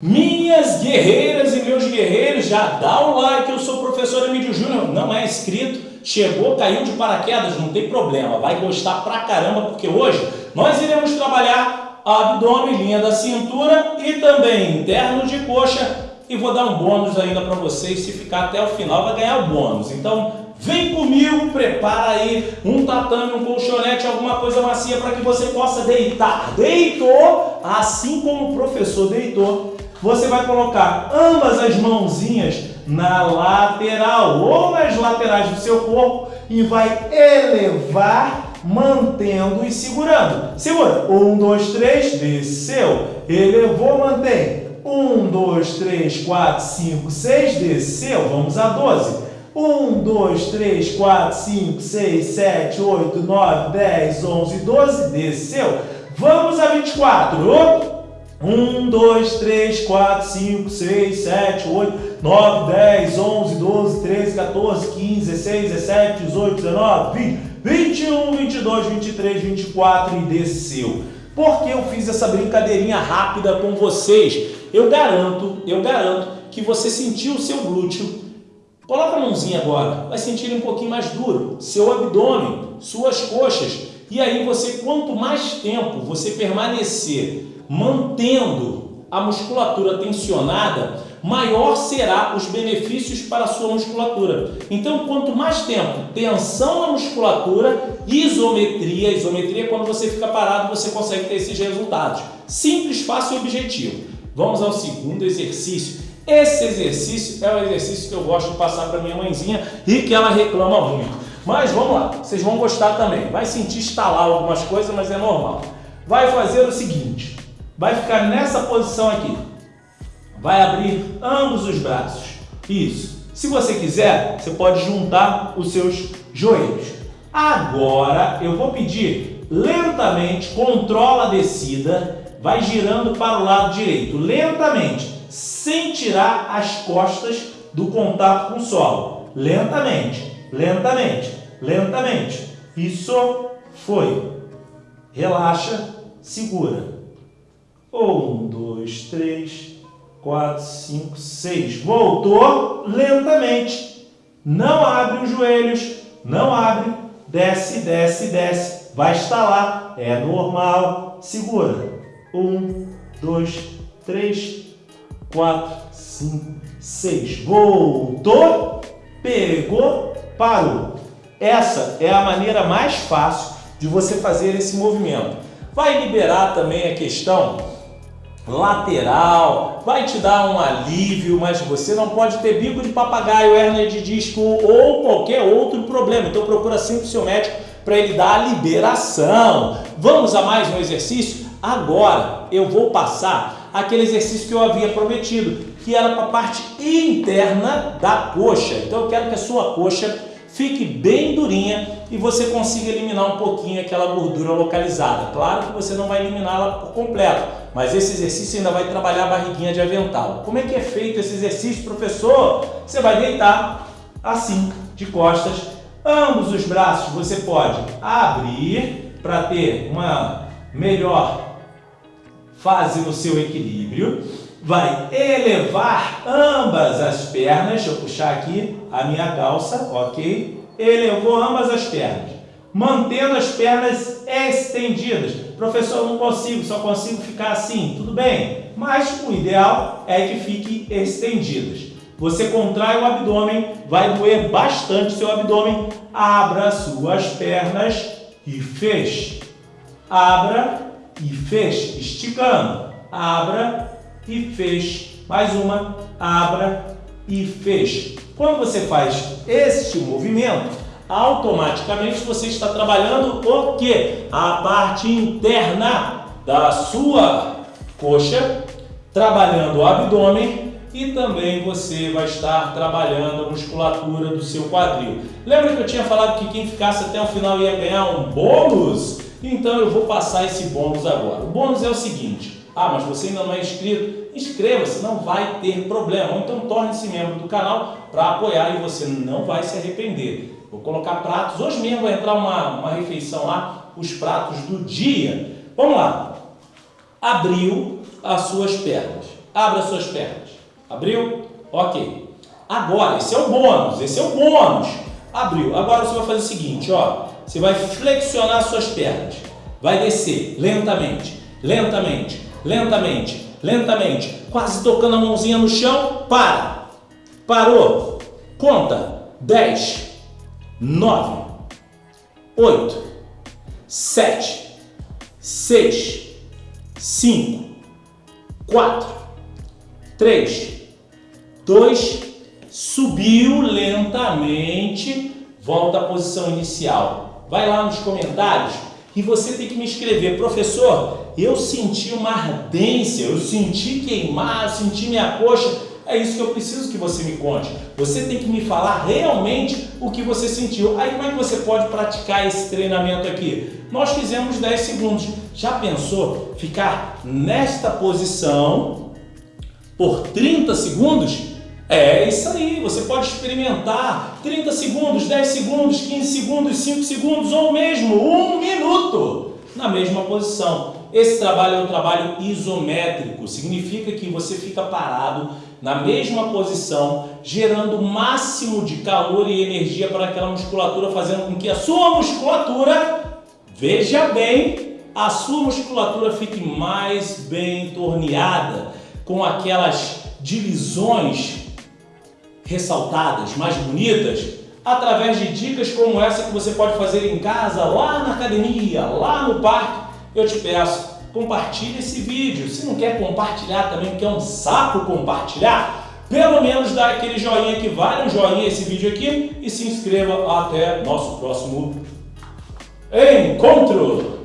Minhas guerreiras e meus guerreiros, já dá o like, eu sou o professor Emílio Júnior, não é inscrito, chegou, caiu de paraquedas, não tem problema, vai gostar pra caramba, porque hoje nós iremos trabalhar abdômen, linha da cintura e também interno de coxa e vou dar um bônus ainda para vocês, se ficar até o final vai ganhar o bônus. Então vem comigo, prepara aí um tatame, um colchonete, alguma coisa macia para que você possa deitar. Deitou, assim como o professor deitou, você vai colocar ambas as mãozinhas na lateral ou nas laterais do seu corpo e vai elevar, mantendo e segurando. Segura. Um, dois, três, desceu. Elevou, mantém. Um, dois, três, quatro, cinco, seis, desceu. Vamos a doze. Um, dois, três, quatro, cinco, seis, sete, oito, nove, dez, onze, doze, desceu. Vamos a vinte e quatro. 1, 2, 3, 4, 5, 6, 7, 8, 9, 10, 11, 12, 13, 14, 15, 16, 17, 18, 19, 20, 21, 22, 23, 24 e desceu. Por que eu fiz essa brincadeirinha rápida com vocês? Eu garanto, eu garanto que você sentiu o seu glúteo. Coloca a mãozinha agora, vai sentir um pouquinho mais duro, seu abdômen, suas coxas. E aí você, quanto mais tempo você permanecer mantendo a musculatura tensionada, maior será os benefícios para a sua musculatura. Então, quanto mais tempo, tensão na musculatura, isometria, isometria é quando você fica parado, você consegue ter esses resultados. Simples, fácil e objetivo. Vamos ao segundo exercício. Esse exercício é o exercício que eu gosto de passar para minha mãezinha e que ela reclama muito. Mas vamos lá, vocês vão gostar também. Vai sentir estalar algumas coisas, mas é normal. Vai fazer o seguinte, vai ficar nessa posição aqui. Vai abrir ambos os braços. Isso. Se você quiser, você pode juntar os seus joelhos. Agora eu vou pedir lentamente, controla a descida, vai girando para o lado direito, lentamente, sem tirar as costas do contato com o solo. Lentamente, lentamente, lentamente. Isso foi. Relaxa, segura. Um, dois, três, quatro, cinco, seis. Voltou lentamente. Não abre os joelhos, não abre. Desce, desce, desce. Vai estalar. É normal. Segura. Um, dois, três, quatro, cinco, seis. Voltou, pegou, parou. Essa é a maneira mais fácil de você fazer esse movimento. Vai liberar também a questão lateral, vai te dar um alívio, mas você não pode ter bico de papagaio, hérnia de disco ou qualquer outro problema. Então procura sempre o seu médico para ele dar a liberação. Vamos a mais um exercício? Agora eu vou passar aquele exercício que eu havia prometido, que era para a parte interna da coxa. Então eu quero que a sua coxa fique bem durinha e você consiga eliminar um pouquinho aquela gordura localizada. Claro que você não vai eliminá-la por completo, mas esse exercício ainda vai trabalhar a barriguinha de avental. Como é que é feito esse exercício, professor? Você vai deitar assim, de costas, ambos os braços você pode abrir para ter uma melhor fase no seu equilíbrio vai elevar ambas as pernas, deixa eu puxar aqui a minha calça, ok? Elevou ambas as pernas, mantendo as pernas estendidas. Professor, eu não consigo, só consigo ficar assim, tudo bem, mas o ideal é que fique estendidas. Você contrai o abdômen, vai doer bastante seu abdômen, abra suas pernas e feche. Abra e feche, esticando. Abra e feche. Mais uma, abra e feche. Quando você faz este movimento, automaticamente você está trabalhando o que? A parte interna da sua coxa, trabalhando o abdômen e também você vai estar trabalhando a musculatura do seu quadril. Lembra que eu tinha falado que quem ficasse até o final ia ganhar um bônus? Então eu vou passar esse bônus agora. O bônus é o seguinte, ah, mas você ainda não é inscrito? Inscreva-se, não vai ter problema. Ou então torne-se membro do canal para apoiar e você não vai se arrepender. Vou colocar pratos. Hoje mesmo vai entrar uma, uma refeição lá, os pratos do dia. Vamos lá. Abriu as suas pernas. Abra suas pernas. Abriu? Ok. Agora, esse é o bônus, esse é o bônus. Abriu. Agora você vai fazer o seguinte, ó. Você vai flexionar suas pernas. Vai descer lentamente, lentamente, lentamente, lentamente. Quase tocando a mãozinha no chão. Para. Parou. Conta. 10, 9, 8, 7, 6, 5, 4, 3, 2, subiu lentamente, volta à posição inicial. Vai lá nos comentários e você tem que me escrever, professor, eu senti uma ardência, eu senti queimar, eu senti minha coxa. É isso que eu preciso que você me conte. Você tem que me falar realmente o que você sentiu. Aí como é que você pode praticar esse treinamento aqui? Nós fizemos 10 segundos. Já pensou ficar nesta posição por 30 segundos? É isso aí, você pode experimentar 30 segundos, 10 segundos, 15 segundos, 5 segundos ou mesmo um minuto na mesma posição. Esse trabalho é um trabalho isométrico, significa que você fica parado na mesma posição, gerando o máximo de calor e energia para aquela musculatura, fazendo com que a sua musculatura, veja bem, a sua musculatura fique mais bem torneada, com aquelas divisões ressaltadas, mais bonitas, através de dicas como essa que você pode fazer em casa, lá na academia, lá no parque. Eu te peço, compartilhe esse vídeo. Se não quer compartilhar também, porque é um saco compartilhar, pelo menos dá aquele joinha que vale um joinha esse vídeo aqui e se inscreva até nosso próximo encontro.